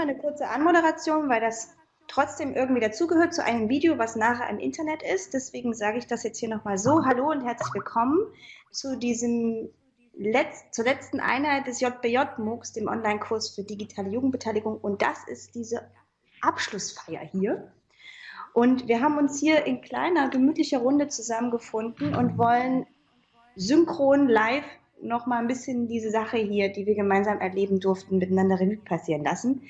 Eine kurze Anmoderation, weil das trotzdem irgendwie dazugehört zu einem Video, was nachher im Internet ist. Deswegen sage ich das jetzt hier nochmal so. Hallo und herzlich willkommen zu diesem Letz zur letzten Einheit des JBJ-MOOCs, dem Online-Kurs für digitale Jugendbeteiligung. Und das ist diese Abschlussfeier hier. Und wir haben uns hier in kleiner, gemütlicher Runde zusammengefunden und wollen synchron live noch mal ein bisschen diese Sache hier, die wir gemeinsam erleben durften, miteinander Revue passieren lassen.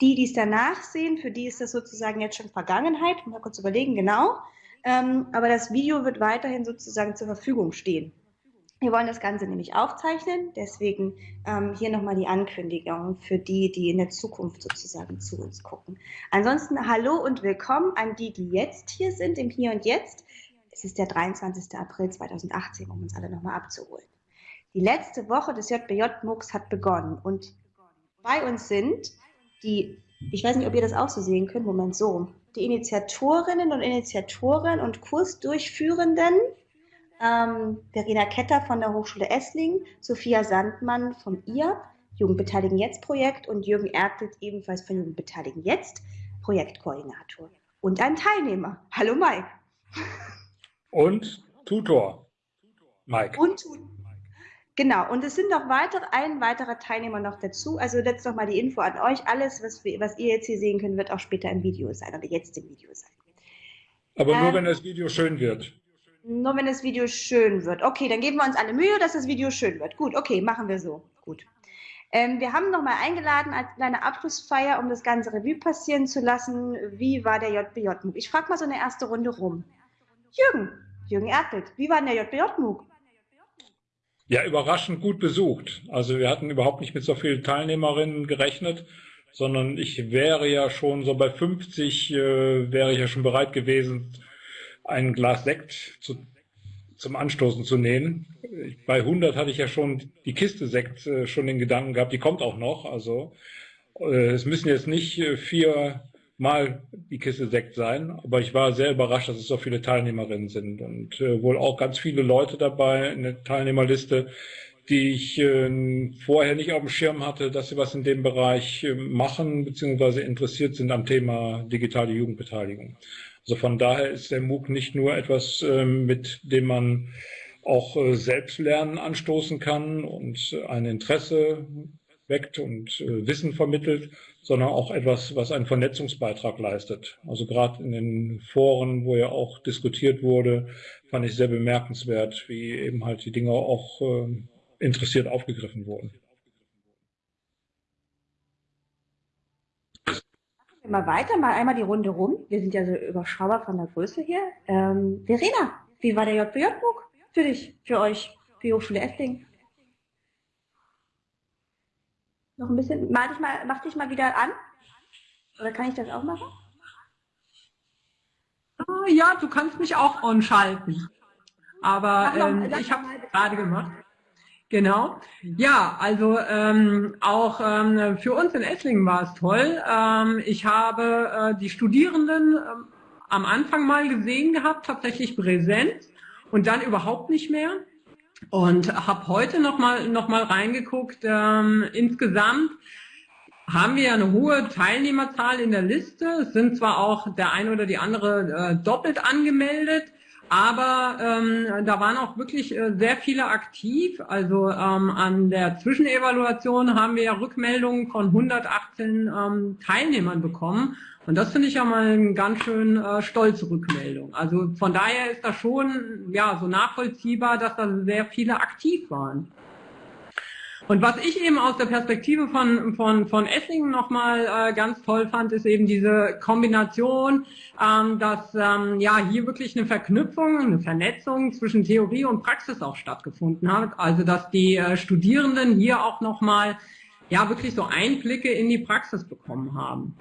Die, die es danach sehen, für die ist das sozusagen jetzt schon Vergangenheit. Mal kurz überlegen, genau. Ähm, aber das Video wird weiterhin sozusagen zur Verfügung stehen. Wir wollen das Ganze nämlich aufzeichnen, deswegen ähm, hier nochmal die Ankündigung für die, die in der Zukunft sozusagen zu uns gucken. Ansonsten hallo und willkommen an die, die jetzt hier sind, im Hier und Jetzt. Es ist der 23. April 2018, um uns alle nochmal abzuholen. Die letzte Woche des JBJ-MOOCs hat begonnen und bei uns sind die, ich weiß nicht, ob ihr das auch so sehen könnt, Moment, so, die Initiatorinnen und Initiatoren und Kursdurchführenden, ähm, Verena Ketter von der Hochschule Esslingen, Sophia Sandmann vom IAP, Jugendbeteiligen Jetzt Projekt und Jürgen Ertelt ebenfalls von Jugendbeteiligen Jetzt, Projektkoordinator. Und ein Teilnehmer. Hallo Mike. Und Tutor. Mike. Und Tutor. Genau, und es sind noch weitere, ein weiterer Teilnehmer noch dazu. Also jetzt noch mal die Info an euch. Alles, was, wir, was ihr jetzt hier sehen könnt, wird auch später im Video sein oder jetzt im Video sein. Aber ähm, nur, wenn das Video schön wird. Nur, wenn das Video schön wird. Okay, dann geben wir uns alle Mühe, dass das Video schön wird. Gut, okay, machen wir so. Gut. Ähm, wir haben nochmal eingeladen als kleine Abschlussfeier, um das ganze Revue passieren zu lassen. Wie war der JBJ-MOOC? Ich frage mal so eine erste Runde rum. Jürgen, Jürgen Erdelt, wie war denn der JBJ-MOOC? Ja, überraschend gut besucht. Also wir hatten überhaupt nicht mit so vielen Teilnehmerinnen gerechnet, sondern ich wäre ja schon so bei 50, äh, wäre ich ja schon bereit gewesen, ein Glas Sekt zu, zum Anstoßen zu nehmen. Bei 100 hatte ich ja schon die Kiste Sekt äh, schon den Gedanken gehabt, die kommt auch noch. Also äh, es müssen jetzt nicht äh, vier mal die Kiste Sekt sein, aber ich war sehr überrascht, dass es so viele Teilnehmerinnen sind und äh, wohl auch ganz viele Leute dabei in der Teilnehmerliste, die ich äh, vorher nicht auf dem Schirm hatte, dass sie was in dem Bereich äh, machen bzw. interessiert sind am Thema digitale Jugendbeteiligung. Also von daher ist der MOOC nicht nur etwas, ähm, mit dem man auch äh, Selbstlernen anstoßen kann und ein Interesse weckt und äh, Wissen vermittelt, sondern auch etwas, was einen Vernetzungsbeitrag leistet. Also gerade in den Foren, wo ja auch diskutiert wurde, fand ich sehr bemerkenswert, wie eben halt die Dinge auch äh, interessiert aufgegriffen wurden. Mal weiter, mal einmal die Runde rum. Wir sind ja so überschaubar von der Größe hier. Ähm, Verena, wie war der JBJ-Book für dich, für euch, für die Hochschule Esslingen? Noch ein bisschen, mal dich mal, mach dich mal wieder an. Oder kann ich das auch machen? Ah, ja, du kannst mich auch on-schalten. Aber ähm, ich habe es gerade gemacht. Genau. Ja, also ähm, auch ähm, für uns in Esslingen war es toll. Ähm, ich habe äh, die Studierenden ähm, am Anfang mal gesehen gehabt, tatsächlich präsent und dann überhaupt nicht mehr. Und habe heute nochmal noch mal reingeguckt. Ähm, insgesamt haben wir ja eine hohe Teilnehmerzahl in der Liste. Es sind zwar auch der eine oder die andere äh, doppelt angemeldet, aber ähm, da waren auch wirklich äh, sehr viele aktiv. Also ähm, an der Zwischenevaluation haben wir ja Rückmeldungen von 118 ähm, Teilnehmern bekommen. Und das finde ich ja mal eine ganz schön äh, stolze Rückmeldung. Also von daher ist das schon ja so nachvollziehbar, dass da sehr viele aktiv waren. Und was ich eben aus der Perspektive von, von, von Esslingen nochmal äh, ganz toll fand, ist eben diese Kombination, ähm, dass ähm, ja hier wirklich eine Verknüpfung, eine Vernetzung zwischen Theorie und Praxis auch stattgefunden hat. Also dass die äh, Studierenden hier auch nochmal ja wirklich so Einblicke in die Praxis bekommen haben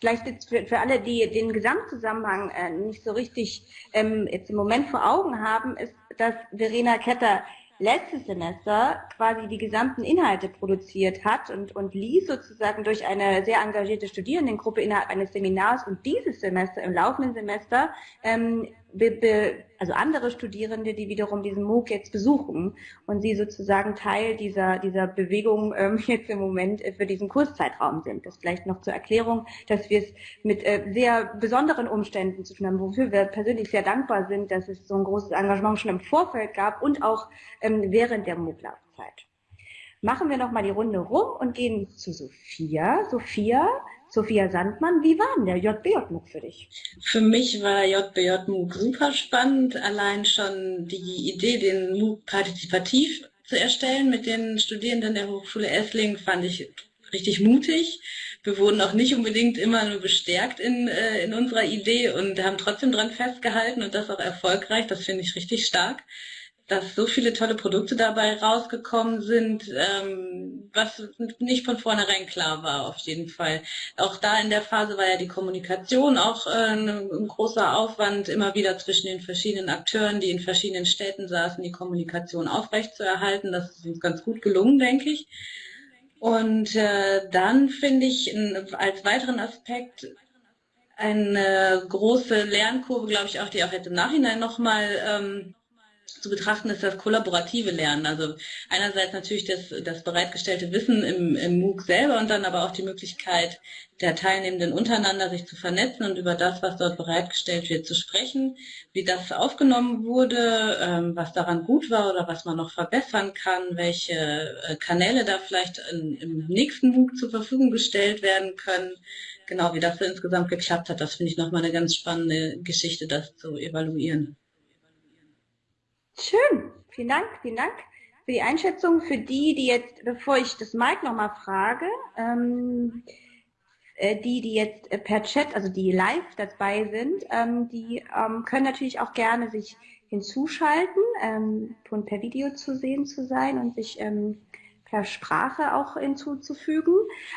vielleicht jetzt für, für alle, die den Gesamtzusammenhang äh, nicht so richtig ähm, jetzt im Moment vor Augen haben, ist, dass Verena Ketter letztes Semester quasi die gesamten Inhalte produziert hat und, und ließ sozusagen durch eine sehr engagierte Studierendengruppe innerhalb eines Seminars. Und dieses Semester, im laufenden Semester, ähm, also andere Studierende, die wiederum diesen MOOC jetzt besuchen und sie sozusagen Teil dieser, dieser Bewegung ähm, jetzt im Moment äh, für diesen Kurszeitraum sind. Das vielleicht noch zur Erklärung, dass wir es mit äh, sehr besonderen Umständen zu tun haben, wofür wir persönlich sehr dankbar sind, dass es so ein großes Engagement schon im Vorfeld gab und auch ähm, während der MOOC-Laufzeit. Machen wir nochmal die Runde rum und gehen zu Sophia. Sophia, Sophia Sandmann, wie war denn der JBJ-MOOC für dich? Für mich war JBJ-MOOC super spannend. Allein schon die Idee, den MOOC partizipativ zu erstellen mit den Studierenden der Hochschule Esslingen, fand ich richtig mutig. Wir wurden auch nicht unbedingt immer nur bestärkt in, äh, in unserer Idee und haben trotzdem dran festgehalten und das auch erfolgreich. Das finde ich richtig stark dass so viele tolle Produkte dabei rausgekommen sind, ähm, was nicht von vornherein klar war, auf jeden Fall. Auch da in der Phase war ja die Kommunikation auch äh, ein, großer Aufwand, immer wieder zwischen den verschiedenen Akteuren, die in verschiedenen Städten saßen, die Kommunikation aufrechtzuerhalten. Das ist uns ganz gut gelungen, denke ich. Und äh, dann finde ich als weiteren Aspekt eine große Lernkurve, glaube ich auch, die auch jetzt im Nachhinein nochmal ähm, zu betrachten ist das kollaborative Lernen. Also einerseits natürlich das, das bereitgestellte Wissen im, im MOOC selber und dann aber auch die Möglichkeit der Teilnehmenden untereinander sich zu vernetzen und über das, was dort bereitgestellt wird, zu sprechen, wie das aufgenommen wurde, ähm, was daran gut war oder was man noch verbessern kann, welche äh, Kanäle da vielleicht in, im nächsten MOOC zur Verfügung gestellt werden können. Genau, wie das so insgesamt geklappt hat, das finde ich nochmal eine ganz spannende Geschichte, das zu evaluieren. Schön, vielen Dank, vielen Dank für die Einschätzung. Für die, die jetzt, bevor ich das Mike nochmal frage, ähm, äh, die, die jetzt äh, per Chat, also die live dabei sind, ähm, die ähm, können natürlich auch gerne sich hinzuschalten ähm, per Video zu sehen zu sein und sich ähm, per Sprache auch hinzuzufügen,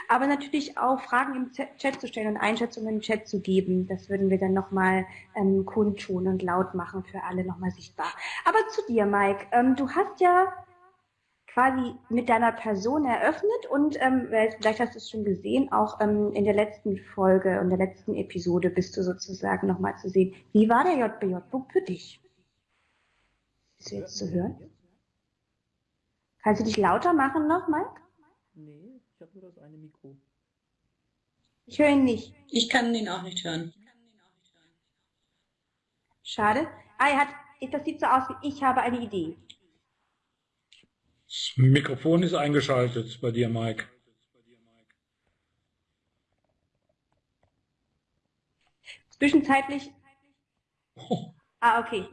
aber natürlich auch Fragen im Chat zu stellen und Einschätzungen im Chat zu geben. Das würden wir dann nochmal ähm, kundtun und laut machen für alle nochmal sichtbar. Aber zu dir, Mike. Ähm, du hast ja quasi mit deiner Person eröffnet und ähm, vielleicht hast du es schon gesehen, auch ähm, in der letzten Folge und der letzten Episode bist du sozusagen nochmal zu sehen. Wie war der JBJ-Book für dich? Ist jetzt zu hören? Kannst du dich lauter machen noch, Mike? Nee, ich habe nur das eine Mikro. Ich höre ihn nicht. Ich kann ihn auch nicht hören. Schade. Ah, er hat, das sieht so aus wie ich habe eine Idee. Das Mikrofon ist eingeschaltet bei dir, Mike. Zwischenzeitlich. Oh. Ah, okay.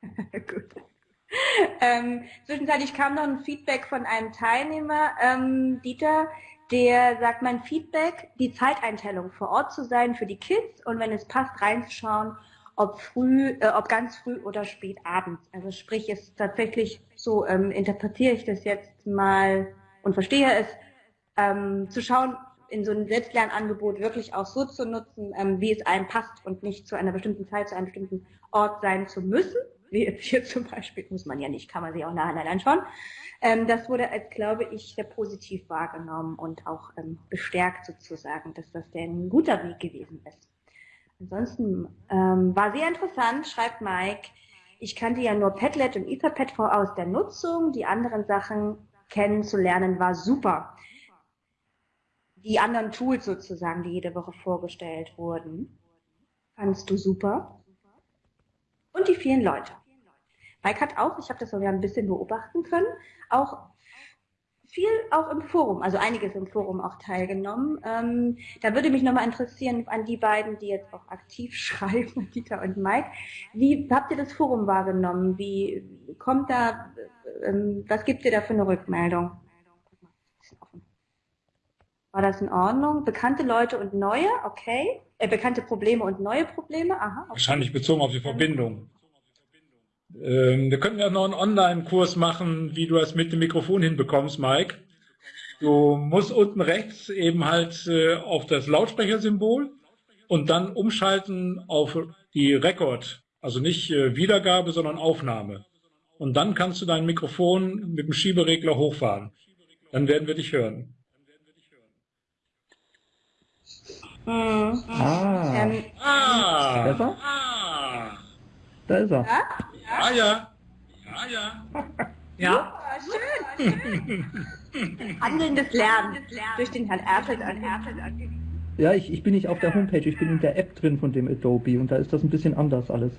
Gut. ähm, zwischenzeitlich kam noch ein Feedback von einem Teilnehmer, ähm, Dieter, der sagt, mein Feedback, die Zeiteinteilung vor Ort zu sein für die Kids und wenn es passt, reinzuschauen, ob früh, äh, ob ganz früh oder spät abends. Also sprich, es tatsächlich so ähm, interpretiere ich das jetzt mal und verstehe es, ähm, zu schauen, in so einem Selbstlernangebot wirklich auch so zu nutzen, ähm, wie es einem passt und nicht zu einer bestimmten Zeit, zu einem bestimmten Ort sein zu müssen wie hier zum Beispiel, muss man ja nicht, kann man sich auch nacheinander anschauen. Ähm, das wurde als, glaube ich, sehr positiv wahrgenommen und auch ähm, bestärkt sozusagen, dass das ein guter Weg gewesen ist. Ansonsten ähm, war sehr interessant, schreibt Mike. Ich kannte ja nur Padlet und Etherpad aus der Nutzung. Die anderen Sachen kennenzulernen war super. Die anderen Tools sozusagen, die jede Woche vorgestellt wurden, fandst du super und die vielen Leute. Mike hat auch, ich habe das sogar ein bisschen beobachten können, auch viel auch im Forum, also einiges im Forum auch teilgenommen. Ähm, da würde mich nochmal interessieren an die beiden, die jetzt auch aktiv schreiben, Dieter und Mike. Wie habt ihr das Forum wahrgenommen? Wie kommt da, ähm, was gibt ihr da für eine Rückmeldung? War das in Ordnung? Bekannte Leute und neue, okay. Äh, bekannte Probleme und neue Probleme, aha. Okay. Wahrscheinlich bezogen auf die Verbindung. Ähm, wir könnten ja noch einen Online-Kurs machen, wie du das mit dem Mikrofon hinbekommst, Mike. Du musst unten rechts eben halt äh, auf das Lautsprechersymbol und dann umschalten auf die Rekord. Also nicht äh, Wiedergabe, sondern Aufnahme. und dann kannst du dein Mikrofon mit dem Schieberegler hochfahren. Dann werden wir dich hören. Mhm. Ah. Ähm, ah. Besser? Ah. Da ist er. Ja, ja. Ja, ja. Ja, ja. schön. Handelndes Lernen durch den Herrn Erfeld Ja, ich, ich bin nicht auf der Homepage, ich bin in der App drin von dem Adobe und da ist das ein bisschen anders alles.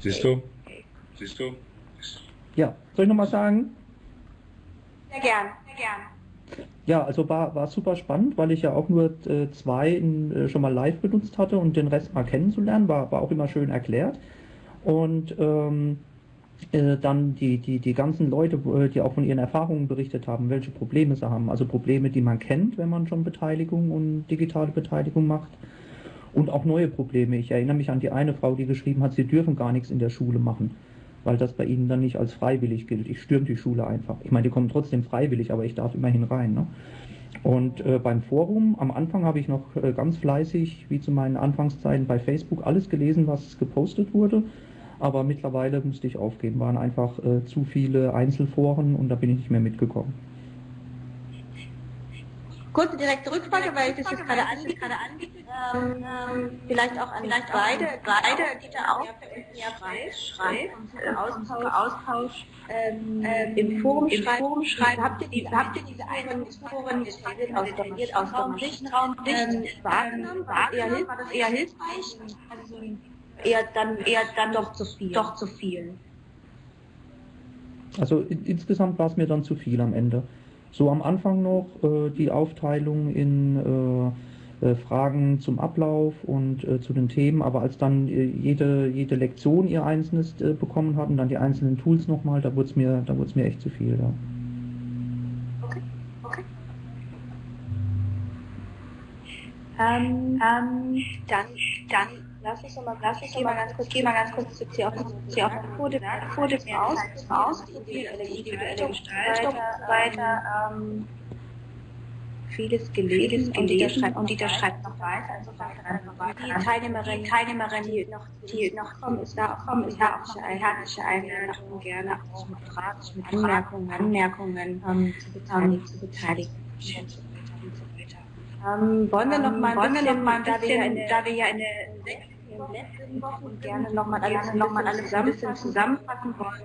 Siehst du? Siehst du? Ja, soll ich nochmal sagen? Sehr gern, sehr gern. Ja, also war, war super spannend, weil ich ja auch nur äh, zwei in, äh, schon mal live benutzt hatte und den Rest mal kennenzulernen, war, war auch immer schön erklärt. Und ähm, äh, dann die, die, die ganzen Leute, äh, die auch von ihren Erfahrungen berichtet haben, welche Probleme sie haben. Also Probleme, die man kennt, wenn man schon Beteiligung und digitale Beteiligung macht. Und auch neue Probleme. Ich erinnere mich an die eine Frau, die geschrieben hat, sie dürfen gar nichts in der Schule machen weil das bei ihnen dann nicht als freiwillig gilt. Ich stürme die Schule einfach. Ich meine, die kommen trotzdem freiwillig, aber ich darf immerhin rein. Ne? Und äh, beim Forum, am Anfang habe ich noch äh, ganz fleißig, wie zu meinen Anfangszeiten bei Facebook, alles gelesen, was gepostet wurde. Aber mittlerweile musste ich aufgeben, waren einfach äh, zu viele Einzelforen und da bin ich nicht mehr mitgekommen. Kurze direkte Rückfrage, weil ich das jetzt gerade anbiete. Ähm, ähm, vielleicht auch an vielleicht beide, beide, die da auch ja schreibt Austausch, Austausch ähm, im Forum schreibt. Forum schreibt. Habt ihr diese, habt ihr diese detailliert aus detailliert aus dem Sichtraum ähm, wahrgenommen? War eher, hilf, eher hilfreich? Also eher dann eher dann doch zu viel. Doch zu viel. Also in, insgesamt war es mir dann zu viel am Ende. So am Anfang noch äh, die Aufteilung in äh, äh, Fragen zum Ablauf und äh, zu den Themen, aber als dann äh, jede, jede Lektion ihr einzelnes äh, bekommen hat und dann die einzelnen Tools nochmal, da wurde es mir, mir echt zu viel. Ja. Okay, okay. Ähm, ähm, dann, dann Lass uns mal, lass uns mal ganz kurz, geh mal ganz kurz zu CO-Quote aus, aus, individuelle Gestaltung und so weiter. Ähm, vieles gelesen und Dieter schreibt, und Dieter schreibt noch weiter. Also die Teilnehmerin, die Teilnehmerin, die noch, die noch kommen, ist da, kommen, ist da auch herzliche Einladung, gerne auch mit Fragen, mit Anmerkungen, Anmerkungen ähm, zu beteiligen, zu beteiligen. Ähm, wollen wir noch mal ein bisschen, noch mal ein bisschen da wir ja in der letzten Wochen gerne nochmal alles, noch mal ein bisschen zusammenfassen wollen,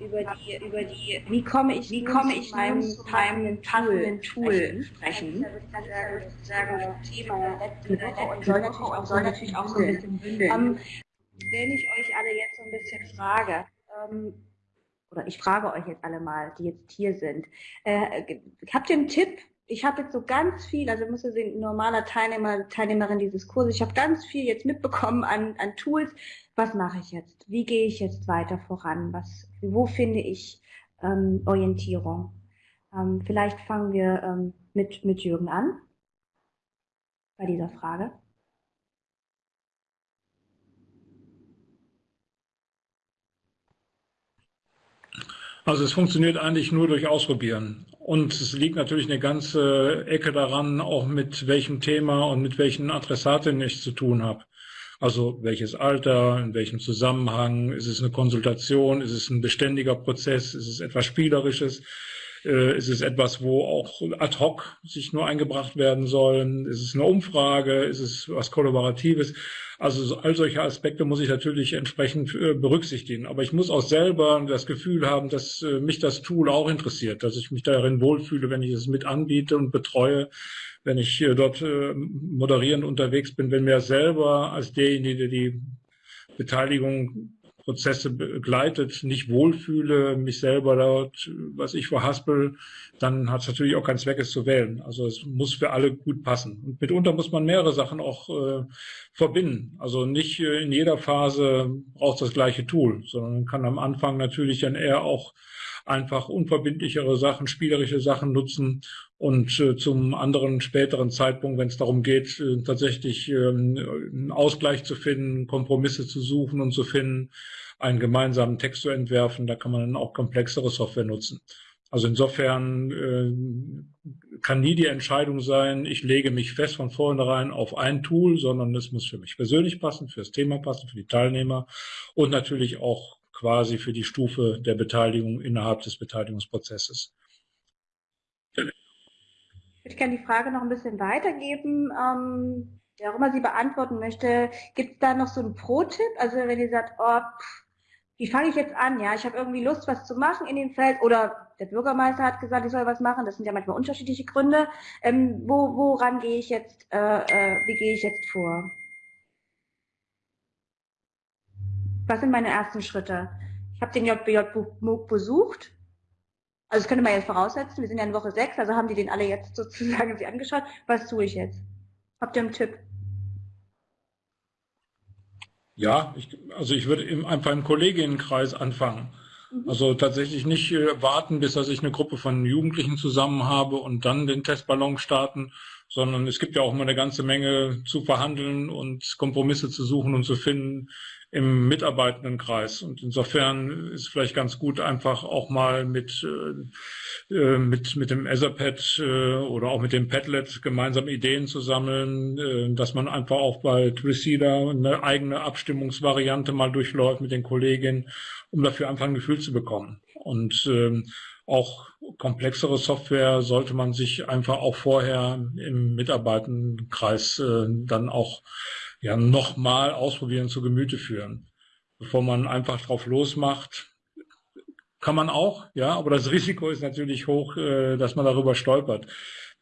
über die, über die, wie komme ich, wie komme ich meinem, meinem passenden Tool sprechen. Sozusagen Thema letzte Woche und soll natürlich auch, soll natürlich auch so ein bisschen bündeln. Um, wenn ich euch alle jetzt so ein bisschen frage, ähm, oder ich frage euch jetzt alle mal, die jetzt hier sind, äh, habt ihr einen Tipp, ich habe jetzt so ganz viel, also muss sehen, normaler Teilnehmer, Teilnehmerin dieses Kurses, ich habe ganz viel jetzt mitbekommen an, an Tools. Was mache ich jetzt? Wie gehe ich jetzt weiter voran? Was, wo finde ich ähm, Orientierung? Ähm, vielleicht fangen wir ähm, mit, mit Jürgen an bei dieser Frage. Also es funktioniert eigentlich nur durch Ausprobieren. Und es liegt natürlich eine ganze Ecke daran, auch mit welchem Thema und mit welchen Adressaten ich zu tun habe. Also welches Alter, in welchem Zusammenhang, ist es eine Konsultation, ist es ein beständiger Prozess, ist es etwas Spielerisches, ist es etwas, wo auch ad hoc sich nur eingebracht werden sollen, ist es eine Umfrage, ist es was Kollaboratives. Also all solche Aspekte muss ich natürlich entsprechend äh, berücksichtigen. Aber ich muss auch selber das Gefühl haben, dass äh, mich das Tool auch interessiert, dass ich mich darin wohlfühle, wenn ich es mit anbiete und betreue, wenn ich dort äh, moderierend unterwegs bin, wenn mir selber als derjenige, der die Beteiligung Prozesse begleitet, nicht wohlfühle, mich selber dort, was ich verhaspel, dann hat es natürlich auch keinen Zweck, es zu wählen. Also es muss für alle gut passen. Und mitunter muss man mehrere Sachen auch äh, verbinden. Also nicht äh, in jeder Phase braucht das gleiche Tool, sondern man kann am Anfang natürlich dann eher auch einfach unverbindlichere Sachen, spielerische Sachen nutzen und äh, zum anderen späteren Zeitpunkt, wenn es darum geht, äh, tatsächlich ähm, einen Ausgleich zu finden, Kompromisse zu suchen und zu finden, einen gemeinsamen Text zu entwerfen, da kann man dann auch komplexere Software nutzen. Also insofern äh, kann nie die Entscheidung sein, ich lege mich fest von vornherein auf ein Tool, sondern es muss für mich persönlich passen, für das Thema passen, für die Teilnehmer und natürlich auch quasi für die Stufe der Beteiligung innerhalb des Beteiligungsprozesses. Ich würde gerne die Frage noch ein bisschen weitergeben. Ähm, der auch immer sie beantworten möchte, gibt es da noch so einen Pro-Tipp? Also wenn ihr sagt, oh, pff, wie fange ich jetzt an? Ja, ich habe irgendwie Lust, was zu machen in dem Feld oder der Bürgermeister hat gesagt, ich soll was machen. Das sind ja manchmal unterschiedliche Gründe. Ähm, wo, woran gehe ich jetzt, äh, äh, wie gehe ich jetzt vor? Was sind meine ersten Schritte? Ich habe den JBJ MOOC besucht also das könnte man jetzt voraussetzen, wir sind ja in Woche 6, also haben die den alle jetzt sozusagen sich angeschaut. Was tue ich jetzt? Habt ihr einen Tipp? Ja, ich, also ich würde im, einfach im Kollegienkreis anfangen. Mhm. Also tatsächlich nicht äh, warten, bis dass ich eine Gruppe von Jugendlichen zusammen habe und dann den Testballon starten, sondern es gibt ja auch immer eine ganze Menge zu verhandeln und Kompromisse zu suchen und zu finden, im Mitarbeitendenkreis. Und insofern ist vielleicht ganz gut, einfach auch mal mit, äh, äh, mit, mit dem Etherpad äh, oder auch mit dem Padlet gemeinsam Ideen zu sammeln, äh, dass man einfach auch bei Twisida eine eigene Abstimmungsvariante mal durchläuft mit den Kolleginnen, um dafür einfach ein Gefühl zu bekommen. Und ähm, auch komplexere Software sollte man sich einfach auch vorher im Mitarbeitendenkreis äh, dann auch ja nochmal ausprobieren, zu Gemüte führen. Bevor man einfach drauf losmacht, kann man auch, ja, aber das Risiko ist natürlich hoch, äh, dass man darüber stolpert.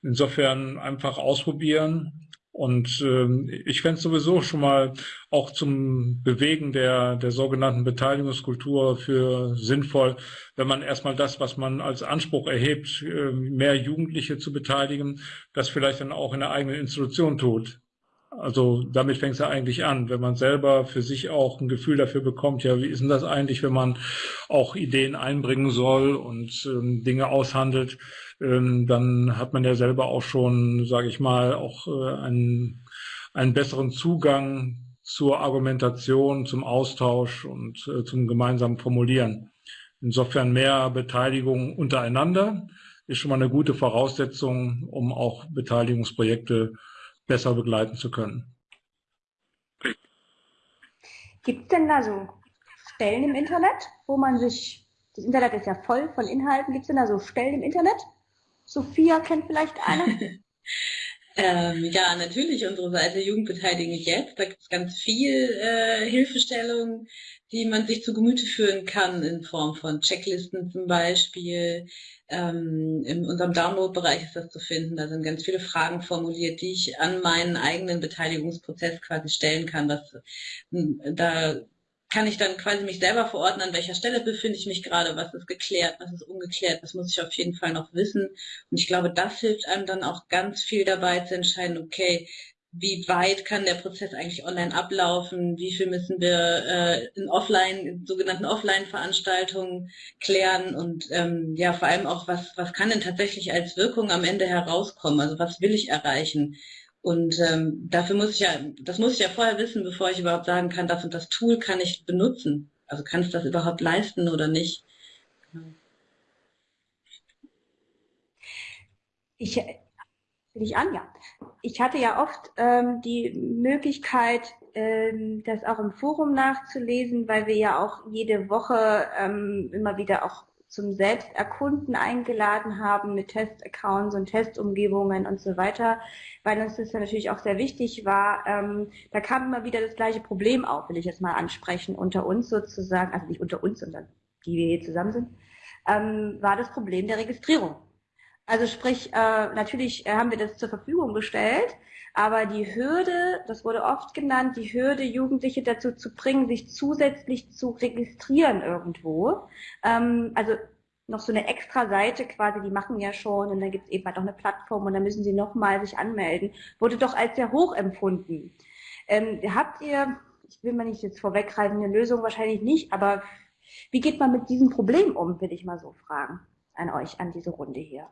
Insofern einfach ausprobieren. Und ähm, ich fände es sowieso schon mal auch zum Bewegen der, der sogenannten Beteiligungskultur für sinnvoll, wenn man erstmal das, was man als Anspruch erhebt, äh, mehr Jugendliche zu beteiligen, das vielleicht dann auch in der eigenen Institution tut. Also damit fängt es ja eigentlich an, wenn man selber für sich auch ein Gefühl dafür bekommt, ja, wie ist denn das eigentlich, wenn man auch Ideen einbringen soll und ähm, Dinge aushandelt, ähm, dann hat man ja selber auch schon, sage ich mal, auch äh, einen, einen besseren Zugang zur Argumentation, zum Austausch und äh, zum gemeinsamen Formulieren. Insofern mehr Beteiligung untereinander ist schon mal eine gute Voraussetzung, um auch Beteiligungsprojekte besser begleiten zu können. Gibt es denn da so Stellen im Internet, wo man sich, das Internet ist ja voll von Inhalten, gibt es denn da so Stellen im Internet? Sophia kennt vielleicht eine? ähm, ja, natürlich unsere Seite Jugendbeteiligung jetzt. Da gibt es ganz viel äh, Hilfestellung, die man sich zu Gemüte führen kann in Form von Checklisten zum Beispiel, ähm, in unserem Download-Bereich ist das zu finden. Da sind ganz viele Fragen formuliert, die ich an meinen eigenen Beteiligungsprozess quasi stellen kann. Was, hm, da kann ich dann quasi mich selber verorten, an welcher Stelle befinde ich mich gerade, was ist geklärt, was ist ungeklärt, das muss ich auf jeden Fall noch wissen. Und ich glaube, das hilft einem dann auch ganz viel dabei zu entscheiden, okay, wie weit kann der Prozess eigentlich online ablaufen, wie viel müssen wir äh, in Offline, in sogenannten Offline-Veranstaltungen klären und ähm, ja vor allem auch, was, was kann denn tatsächlich als Wirkung am Ende herauskommen, also was will ich erreichen. Und ähm, dafür muss ich ja, das muss ich ja vorher wissen, bevor ich überhaupt sagen kann, das und das Tool kann ich benutzen. Also kann es das überhaupt leisten oder nicht. Ich, ich an, ja. Ich hatte ja oft ähm, die Möglichkeit, ähm, das auch im Forum nachzulesen, weil wir ja auch jede Woche ähm, immer wieder auch zum Selbsterkunden eingeladen haben mit Testaccounts und Testumgebungen und so weiter, weil uns das ja natürlich auch sehr wichtig war. Ähm, da kam immer wieder das gleiche Problem auf, will ich jetzt mal ansprechen, unter uns sozusagen, also nicht unter uns, sondern die wir hier zusammen sind, ähm, war das Problem der Registrierung. Also sprich, äh, natürlich äh, haben wir das zur Verfügung gestellt, aber die Hürde, das wurde oft genannt, die Hürde, Jugendliche dazu zu bringen, sich zusätzlich zu registrieren irgendwo. Ähm, also noch so eine extra Seite quasi, die machen ja schon und dann gibt es eben halt auch eine Plattform und dann müssen sie nochmal sich anmelden, wurde doch als sehr hoch empfunden. Ähm, habt ihr, ich will mal nicht jetzt vorweggreifen, eine Lösung wahrscheinlich nicht, aber wie geht man mit diesem Problem um, will ich mal so fragen an euch, an diese Runde hier.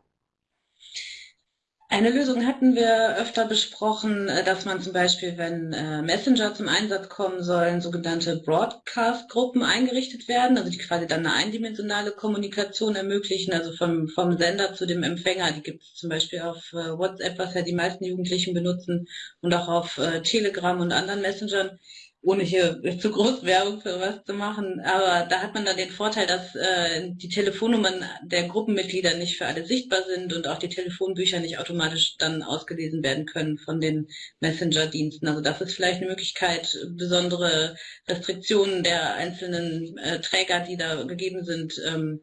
Eine Lösung hatten wir öfter besprochen, äh, dass man zum Beispiel, wenn äh, Messenger zum Einsatz kommen sollen, sogenannte Broadcast-Gruppen eingerichtet werden, also die quasi dann eine eindimensionale Kommunikation ermöglichen, also vom, vom Sender zu dem Empfänger. Die gibt es zum Beispiel auf äh, WhatsApp, was ja die meisten Jugendlichen benutzen, und auch auf Telegram und anderen Messengern ohne hier zu groß Werbung für was zu machen, aber da hat man dann den Vorteil, dass äh, die Telefonnummern der Gruppenmitglieder nicht für alle sichtbar sind und auch die Telefonbücher nicht automatisch dann ausgelesen werden können von den Messenger-Diensten. Also das ist vielleicht eine Möglichkeit, besondere Restriktionen der einzelnen äh, Träger, die da gegeben sind, ähm,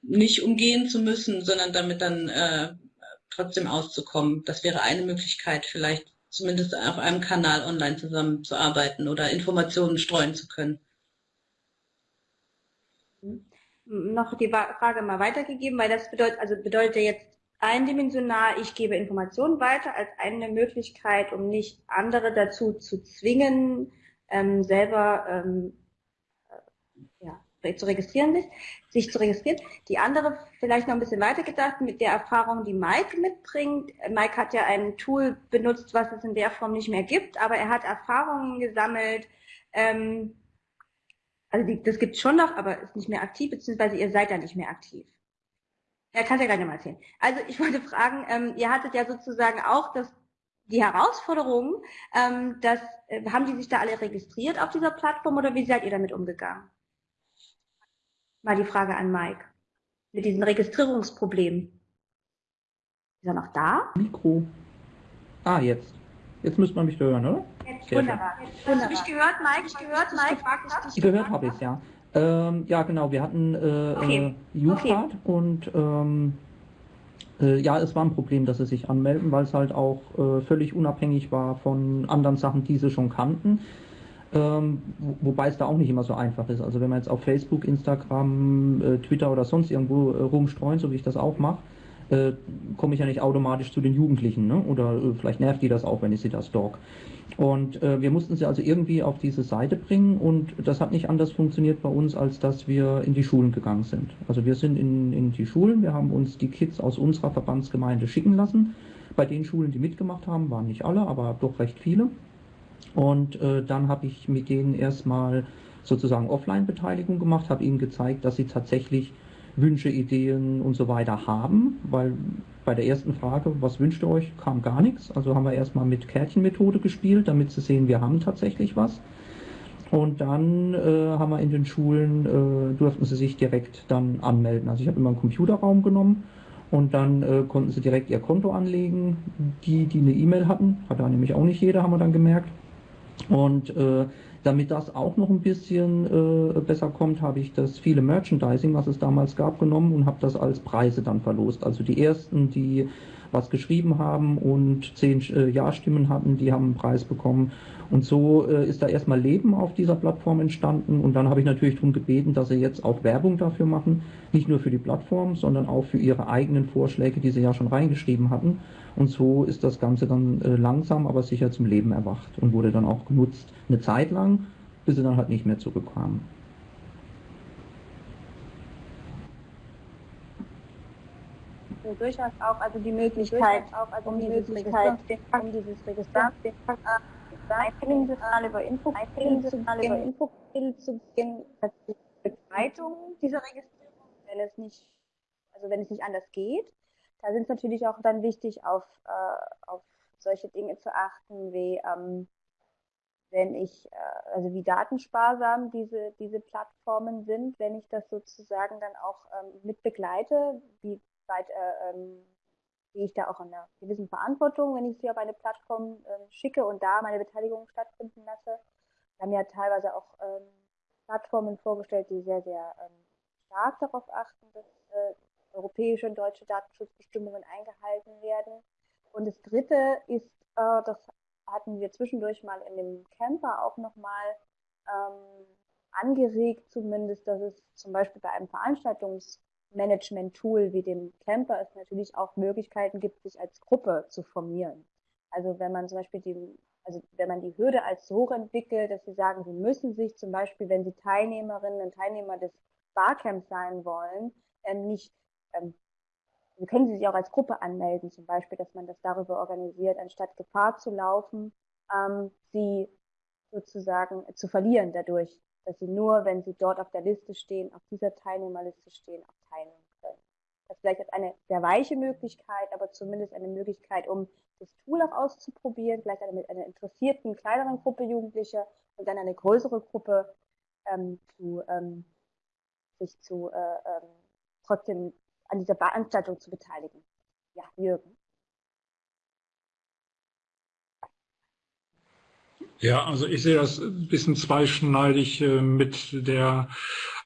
nicht umgehen zu müssen, sondern damit dann äh, trotzdem auszukommen. Das wäre eine Möglichkeit, vielleicht zumindest auf einem Kanal online zusammenzuarbeiten oder Informationen streuen zu können. Noch die Frage mal weitergegeben, weil das bedeutet, also bedeutet jetzt eindimensional, ich gebe Informationen weiter als eine Möglichkeit, um nicht andere dazu zu zwingen, ähm, selber ähm, zu registrieren sich, sich zu registrieren. Die andere, vielleicht noch ein bisschen weiter gedacht, mit der Erfahrung, die Mike mitbringt. Mike hat ja ein Tool benutzt, was es in der Form nicht mehr gibt, aber er hat Erfahrungen gesammelt. Ähm, also die, das gibt es schon noch, aber ist nicht mehr aktiv, beziehungsweise ihr seid ja nicht mehr aktiv. Ja, kannst ja gleich mal erzählen. Also ich wollte fragen, ähm, ihr hattet ja sozusagen auch das, die Herausforderung, ähm, dass, äh, haben die sich da alle registriert auf dieser Plattform oder wie seid ihr damit umgegangen? Mal die Frage an Mike. Mit diesen Registrierungsproblemen. Ist er noch da? Mikro. Ah, jetzt. Jetzt müsste man mich hören, oder? Jetzt, wunderbar. Hast du mich gehört, Mike? Ich gehört, Mike? Ich gehört habe ich ja. Ähm, ja, genau. Wir hatten äh, okay. äh, okay. und ähm, äh, ja, es war ein Problem, dass sie sich anmelden, weil es halt auch äh, völlig unabhängig war von anderen Sachen, die sie schon kannten. Ähm, wobei es da auch nicht immer so einfach ist. Also wenn man jetzt auf Facebook, Instagram, äh, Twitter oder sonst irgendwo äh, rumstreuen, so wie ich das auch mache, äh, komme ich ja nicht automatisch zu den Jugendlichen. Ne? Oder äh, vielleicht nervt die das auch, wenn ich sie da stalk. Und äh, wir mussten sie also irgendwie auf diese Seite bringen und das hat nicht anders funktioniert bei uns, als dass wir in die Schulen gegangen sind. Also wir sind in, in die Schulen, wir haben uns die Kids aus unserer Verbandsgemeinde schicken lassen. Bei den Schulen, die mitgemacht haben, waren nicht alle, aber doch recht viele. Und äh, dann habe ich mit denen erstmal sozusagen Offline-Beteiligung gemacht, habe ihnen gezeigt, dass sie tatsächlich Wünsche, Ideen und so weiter haben, weil bei der ersten Frage, was wünscht ihr euch, kam gar nichts. Also haben wir erstmal mit Kärtchenmethode gespielt, damit sie sehen, wir haben tatsächlich was. Und dann äh, haben wir in den Schulen, äh, durften sie sich direkt dann anmelden. Also ich habe immer einen Computerraum genommen und dann äh, konnten sie direkt ihr Konto anlegen. Die, die eine E-Mail hatten, hat da nämlich auch nicht jeder, haben wir dann gemerkt. Und äh, damit das auch noch ein bisschen äh, besser kommt, habe ich das viele Merchandising, was es damals gab, genommen und habe das als Preise dann verlost. Also die ersten, die was geschrieben haben und zehn äh, Ja-Stimmen hatten, die haben einen Preis bekommen. Und so äh, ist da erstmal Leben auf dieser Plattform entstanden. Und dann habe ich natürlich darum gebeten, dass sie jetzt auch Werbung dafür machen. Nicht nur für die Plattform, sondern auch für ihre eigenen Vorschläge, die sie ja schon reingeschrieben hatten. Und so ist das Ganze dann äh, langsam, aber sicher zum Leben erwacht und wurde dann auch genutzt. Eine Zeit lang, bis sie dann halt nicht mehr zurückkamen. Also durchaus auch also die Möglichkeit, auch also um, dieses Register, um dieses Register, Einbildungssignal über Info, über Info zu beginnen, Begleitung dieser Registrierung, wenn es nicht, also wenn es nicht anders geht. Da sind es natürlich auch dann wichtig, auf, äh, auf solche Dinge zu achten, wie ähm, wenn ich, äh, also wie datensparsam diese, diese Plattformen sind, wenn ich das sozusagen dann auch ähm, mit begleite, wie weit äh, ähm, gehe ich da auch in einer gewissen Verantwortung, wenn ich sie auf eine Plattform äh, schicke und da meine Beteiligung stattfinden lasse. Wir haben ja teilweise auch ähm, Plattformen vorgestellt, die sehr, sehr ähm, stark darauf achten, dass äh, europäische und deutsche Datenschutzbestimmungen eingehalten werden. Und das Dritte ist, äh, das hatten wir zwischendurch mal in dem Camper auch nochmal ähm, angeregt, zumindest, dass es zum Beispiel bei einem Veranstaltungsmanagement-Tool wie dem Camper es natürlich auch Möglichkeiten gibt, sich als Gruppe zu formieren. Also wenn man zum Beispiel die, also wenn man die Hürde als so hoch entwickelt, dass sie sagen, sie müssen sich zum Beispiel, wenn sie Teilnehmerinnen und Teilnehmer des Barcamps sein wollen, ähm, nicht ähm, Sie können Sie sich auch als Gruppe anmelden, zum Beispiel, dass man das darüber organisiert, anstatt Gefahr zu laufen, ähm, sie sozusagen zu verlieren dadurch, dass sie nur, wenn sie dort auf der Liste stehen, auf dieser Teilnehmerliste stehen, auch teilnehmen können. Das vielleicht als eine sehr weiche Möglichkeit, aber zumindest eine Möglichkeit, um das Tool auch auszuprobieren, vielleicht mit einer interessierten, kleineren Gruppe Jugendlicher und dann eine größere Gruppe ähm, zu, ähm, sich zu äh, ähm, trotzdem an dieser Veranstaltung zu beteiligen. Ja, Jürgen. Ja, also ich sehe das ein bisschen zweischneidig äh, mit der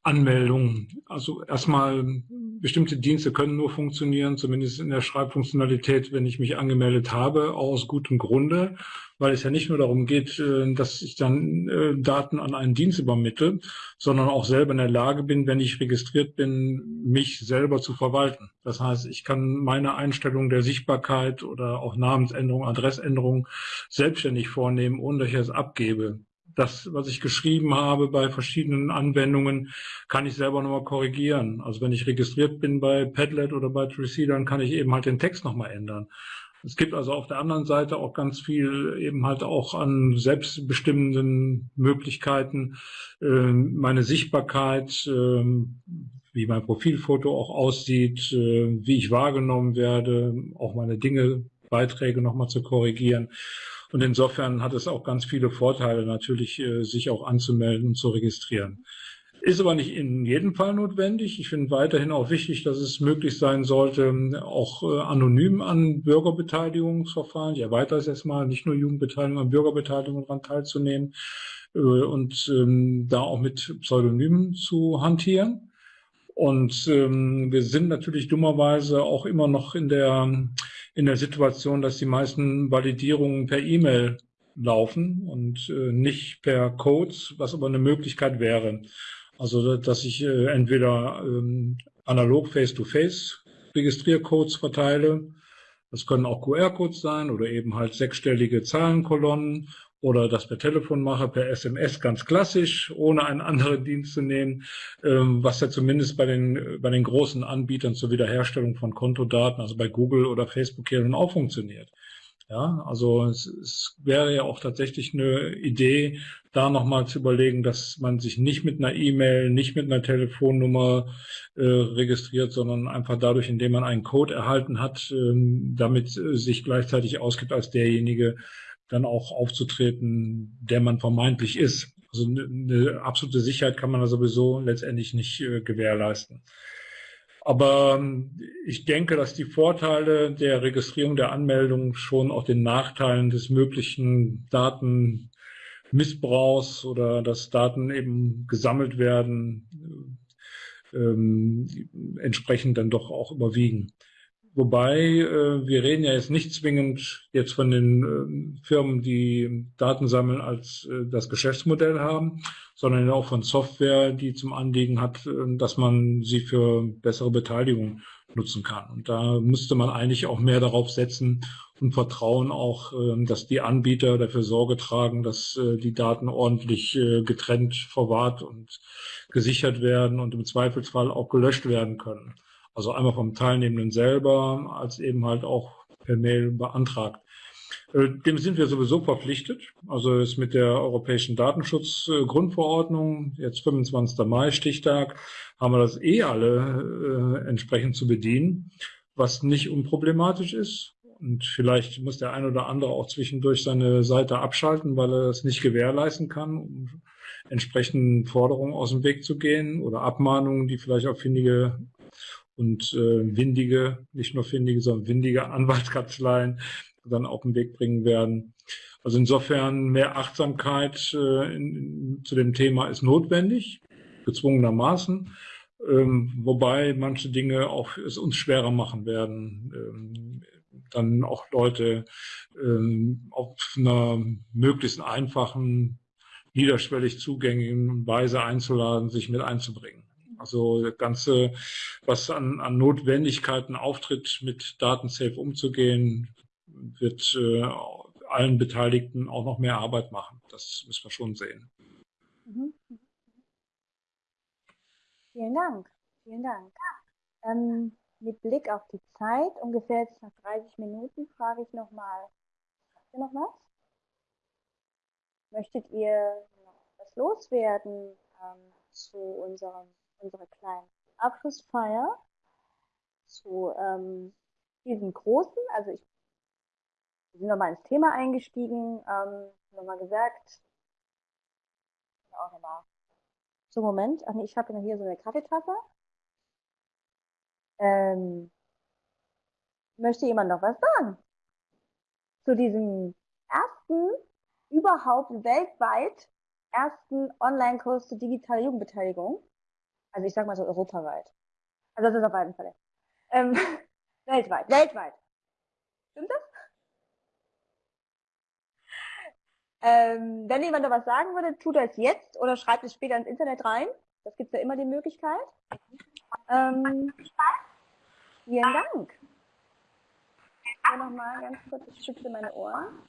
Anmeldung. Also erstmal, bestimmte Dienste können nur funktionieren, zumindest in der Schreibfunktionalität, wenn ich mich angemeldet habe, aus gutem Grunde weil es ja nicht nur darum geht, äh, dass ich dann äh, Daten an einen Dienst übermittle, sondern auch selber in der Lage bin, wenn ich registriert bin, mich selber zu verwalten. Das heißt, ich kann meine Einstellung der Sichtbarkeit oder auch Namensänderung, Adressänderung selbstständig vornehmen, ohne dass ich es abgebe das, was ich geschrieben habe bei verschiedenen Anwendungen, kann ich selber nochmal korrigieren. Also wenn ich registriert bin bei Padlet oder bei Tricey, dann kann ich eben halt den Text nochmal ändern. Es gibt also auf der anderen Seite auch ganz viel eben halt auch an selbstbestimmenden Möglichkeiten, ähm, meine Sichtbarkeit, ähm, wie mein Profilfoto auch aussieht, äh, wie ich wahrgenommen werde, auch meine Dinge, Beiträge nochmal zu korrigieren. Und insofern hat es auch ganz viele Vorteile natürlich, äh, sich auch anzumelden und zu registrieren. Ist aber nicht in jedem Fall notwendig. Ich finde weiterhin auch wichtig, dass es möglich sein sollte, auch äh, anonym an Bürgerbeteiligungsverfahren, ich erweitere es jetzt mal, nicht nur Jugendbeteiligung, an Bürgerbeteiligung daran teilzunehmen äh, und ähm, da auch mit Pseudonymen zu hantieren. Und ähm, wir sind natürlich dummerweise auch immer noch in der, in der Situation, dass die meisten Validierungen per E-Mail laufen und äh, nicht per Codes, was aber eine Möglichkeit wäre. Also, dass ich äh, entweder ähm, analog face-to-face -face Registriercodes verteile. Das können auch QR-Codes sein oder eben halt sechsstellige Zahlenkolonnen oder das per Telefon mache, per SMS ganz klassisch, ohne einen anderen Dienst zu nehmen, ähm, was ja zumindest bei den, bei den großen Anbietern zur Wiederherstellung von Kontodaten, also bei Google oder Facebook hier nun auch funktioniert. Ja, also es, es wäre ja auch tatsächlich eine Idee, da nochmal zu überlegen, dass man sich nicht mit einer E-Mail, nicht mit einer Telefonnummer äh, registriert, sondern einfach dadurch, indem man einen Code erhalten hat, ähm, damit äh, sich gleichzeitig ausgibt als derjenige, dann auch aufzutreten, der man vermeintlich ist. Also eine, eine absolute Sicherheit kann man da sowieso letztendlich nicht äh, gewährleisten. Aber ähm, ich denke, dass die Vorteile der Registrierung der Anmeldung schon auch den Nachteilen des möglichen Datenmissbrauchs oder dass Daten eben gesammelt werden, ähm, entsprechend dann doch auch überwiegen. Wobei äh, wir reden ja jetzt nicht zwingend jetzt von den äh, Firmen, die Daten sammeln als äh, das Geschäftsmodell haben, sondern auch von Software, die zum Anliegen hat, äh, dass man sie für bessere Beteiligung nutzen kann. Und da müsste man eigentlich auch mehr darauf setzen und vertrauen auch, äh, dass die Anbieter dafür Sorge tragen, dass äh, die Daten ordentlich getrennt verwahrt und gesichert werden und im Zweifelsfall auch gelöscht werden können. Also einmal vom Teilnehmenden selber, als eben halt auch per Mail beantragt. Äh, dem sind wir sowieso verpflichtet. Also ist mit der Europäischen Datenschutzgrundverordnung, jetzt 25. Mai Stichtag, haben wir das eh alle äh, entsprechend zu bedienen, was nicht unproblematisch ist. Und vielleicht muss der ein oder andere auch zwischendurch seine Seite abschalten, weil er das nicht gewährleisten kann, um entsprechenden Forderungen aus dem Weg zu gehen oder Abmahnungen, die vielleicht auf findige und äh, windige, nicht nur findige, sondern windige Anwaltskanzleien dann auf den Weg bringen werden. Also insofern mehr Achtsamkeit äh, in, zu dem Thema ist notwendig, gezwungenermaßen, ähm, wobei manche Dinge auch es uns schwerer machen werden, ähm, dann auch Leute ähm, auf einer möglichst einfachen, niederschwellig zugänglichen Weise einzuladen, sich mit einzubringen. Also das Ganze, was an, an Notwendigkeiten auftritt, mit Datensafe umzugehen, wird äh, allen Beteiligten auch noch mehr Arbeit machen. Das müssen wir schon sehen. Mhm. Vielen Dank. Vielen Dank. Ähm, mit Blick auf die Zeit, ungefähr jetzt nach 30 Minuten, frage ich nochmal, habt ihr noch was? Möchtet ihr noch was loswerden ähm, zu unserem, unserer kleinen Abschlussfeier? zu ähm, diesem großen, also ich sind nochmal ins Thema eingestiegen, ähm, nochmal gesagt, auch nochmal. So, Moment, ach nee, ich habe hier so eine Kaffeetasse. Ähm, möchte jemand noch was sagen? Zu diesem ersten, überhaupt weltweit ersten Online-Kurs zur digitalen Jugendbeteiligung. Also ich sag mal so europaweit. Also das ist auf jeden Fall. Ähm, weltweit, weltweit. Stimmt das? Ähm, wenn jemand da was sagen würde, tut er es jetzt oder schreibt es später ins Internet rein. Das gibt ja immer die Möglichkeit. Ähm, vielen Dank. Ich nochmal ganz kurz, ich schütze meine Ohren.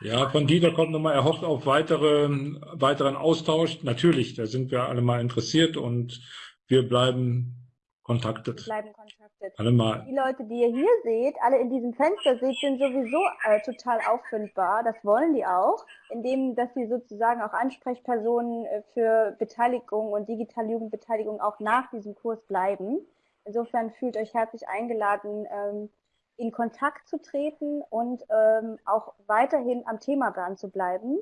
Ja, von Dieter kommt nochmal, er hofft auf weitere, weiteren Austausch. Natürlich, da sind wir alle mal interessiert und wir bleiben Contacted. Bleiben contacted. Alle mal. Die Leute, die ihr hier seht, alle in diesem Fenster seht, sind sowieso äh, total auffindbar. Das wollen die auch, indem, dass sie sozusagen auch Ansprechpersonen äh, für Beteiligung und digitale Jugendbeteiligung auch nach diesem Kurs bleiben. Insofern fühlt euch herzlich eingeladen, ähm, in Kontakt zu treten und ähm, auch weiterhin am Thema dran zu bleiben.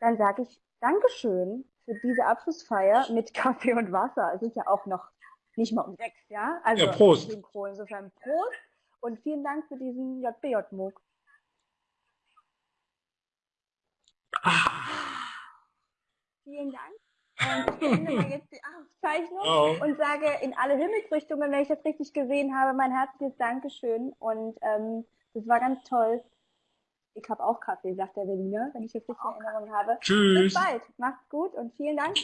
Dann sage ich Dankeschön für diese Abschlussfeier mit Kaffee und Wasser. Es ist ja auch noch nicht mal um sechs, ja? Also ja, Prost. Synchro. Insofern Prost und vielen Dank für diesen JBJ-MOOC. Ah. Vielen Dank. Und ich beende mal jetzt die Aufzeichnung oh. und sage in alle Himmelsrichtungen, wenn ich das richtig gesehen habe, mein herzliches Dankeschön. Und ähm, das war ganz toll. Ich habe auch Kaffee, sagt der Berliner, wenn ich das richtig in Erinnerung habe. Tschüss. Bis bald. Macht's gut und vielen Dank.